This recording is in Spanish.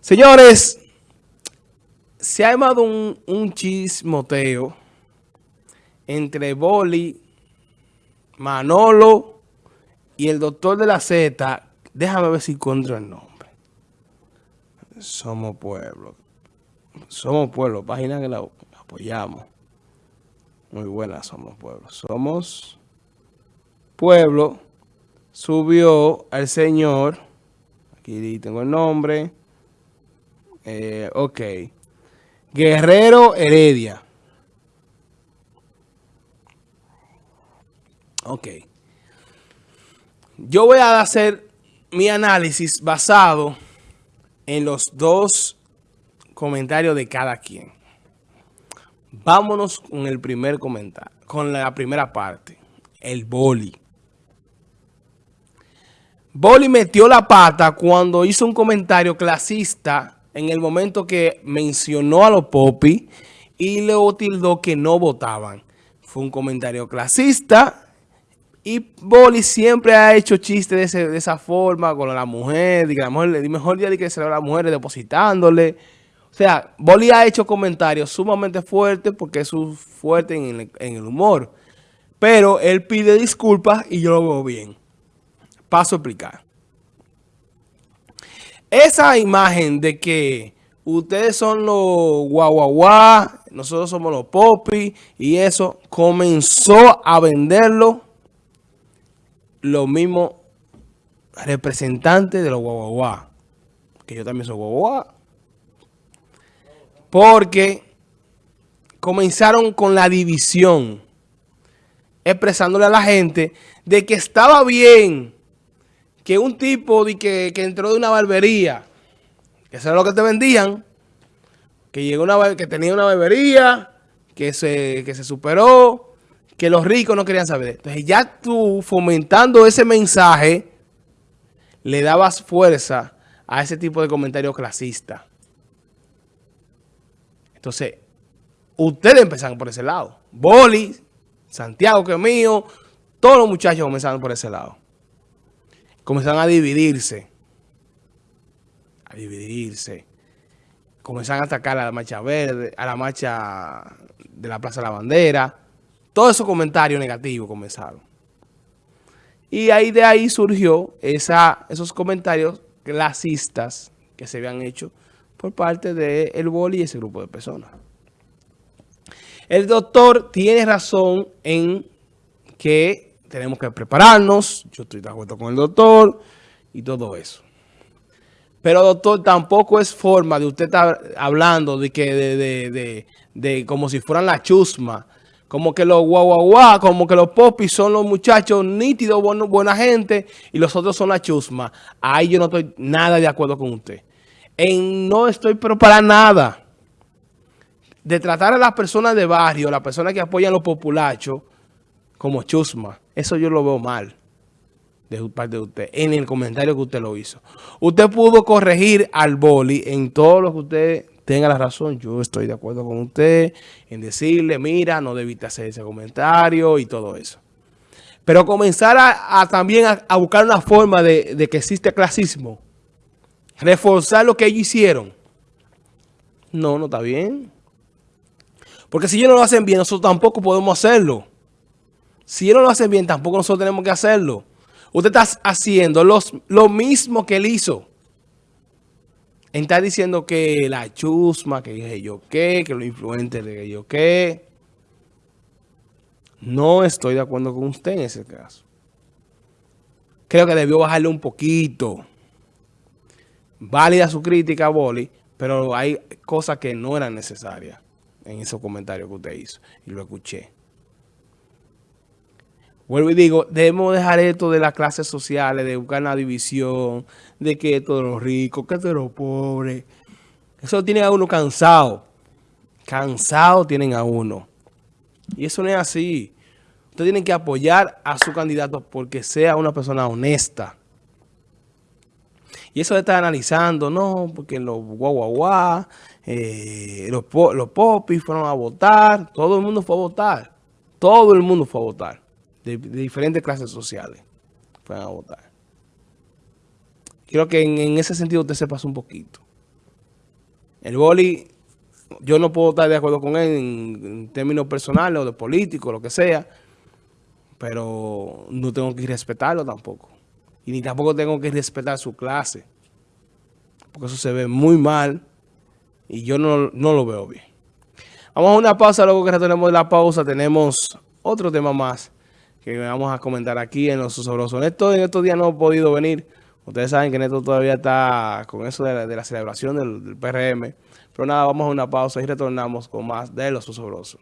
Señores, se ha armado un, un chismoteo entre Boli, Manolo y el doctor de la Z. Déjame ver si encuentro el nombre. Somos Pueblo. Somos Pueblo, página que la apoyamos. Muy buena Somos Pueblo. Somos Pueblo. Subió al señor. Aquí tengo el nombre. Eh, ok. Guerrero Heredia. Ok. Yo voy a hacer mi análisis basado en los dos comentarios de cada quien. Vámonos con el primer comentario, con la primera parte, el boli. Boli metió la pata cuando hizo un comentario clasista en el momento que mencionó a los popis y le tildó que no votaban. Fue un comentario clasista y Boli siempre ha hecho chistes de, esa forma con la mujer, que la mujer, mejor día de que se a la mujer depositándole. O sea, Boli ha hecho comentarios sumamente fuertes porque es fuerte en el, en el humor. Pero él pide disculpas y yo lo veo bien. Paso a explicar. Esa imagen de que ustedes son los guaguaguá, nosotros somos los popis y eso, comenzó a venderlo los mismos representantes de los guaguaguá. Que yo también soy guaguaguá. Porque comenzaron con la división, expresándole a la gente de que estaba bien que un tipo de que, entró de una barbería, que eso era lo que te vendían, que llegó una que tenía una barbería, que se, que se superó, que los ricos no querían saber. Entonces ya tú fomentando ese mensaje, le dabas fuerza a ese tipo de comentarios clasistas. Entonces, ustedes empezaron por ese lado. Boli, Santiago que es mío, todos los muchachos comenzaron por ese lado comenzaron a dividirse. A dividirse. Comenzaron a atacar a la marcha verde, a la marcha de la Plaza de la Bandera. Todos esos comentarios negativos comenzaron. Y ahí de ahí surgió esa, esos comentarios clasistas que se habían hecho por parte de El Boli y ese grupo de personas. El doctor tiene razón en que tenemos que prepararnos, yo estoy de acuerdo con el doctor y todo eso. Pero doctor, tampoco es forma de usted estar hablando de que de, de, como si fueran la chusma, como que los guau, como que los popis son los muchachos nítidos, buena gente, y los otros son la chusma. Ahí yo no estoy nada de acuerdo con usted. En no estoy pero para nada. De tratar a las personas de barrio, las personas que apoyan a los populachos, como chusma. Eso yo lo veo mal de parte de usted, en el comentario que usted lo hizo. Usted pudo corregir al boli en todo lo que usted tenga la razón. Yo estoy de acuerdo con usted en decirle, mira, no debiste hacer ese comentario y todo eso. Pero comenzar a, también a, buscar una forma de, de que existe clasismo. Reforzar lo que ellos hicieron. No, no está bien. Porque si ellos no lo hacen bien, nosotros tampoco podemos hacerlo. Si él no lo hace bien, tampoco nosotros tenemos que hacerlo. Usted está haciendo lo mismo que él hizo. Está diciendo que la chusma, que yo qué, que los influentes de yo qué. No estoy de acuerdo con usted en ese caso. Creo que debió bajarle un poquito. Válida su crítica, Boli, pero hay cosas que no eran necesarias en esos comentarios que usted hizo. Y lo escuché. Vuelvo y digo, debemos dejar esto de las clases sociales, de buscar una división, de que esto de los ricos, que esto de los pobres. Eso tiene a uno cansado. Cansado tienen a uno. Y eso no es así. Ustedes tienen que apoyar a su candidato porque sea una persona honesta. Y eso de estar analizando, no, porque los guau guau guau, eh, los, los popis fueron a votar, todo el mundo fue a votar. Todo el mundo fue a votar de, diferentes clases sociales puedan votar. Creo que en, ese sentido usted se un poquito. El boli, yo no puedo estar de acuerdo con él en, términos personales o de político, lo que sea, pero no tengo que respetarlo tampoco. Y ni tampoco tengo que respetar su clase, porque eso se ve muy mal y yo no, no lo veo bien. Vamos a una pausa, luego que retornemos de la pausa tenemos otro tema más que vamos a comentar aquí en Los Sabrosos. Neto en estos días no ha podido venir. Ustedes saben que Neto todavía está con eso de la, celebración del, PRM. Pero nada, vamos a una pausa y retornamos con más de Los Sabrosos.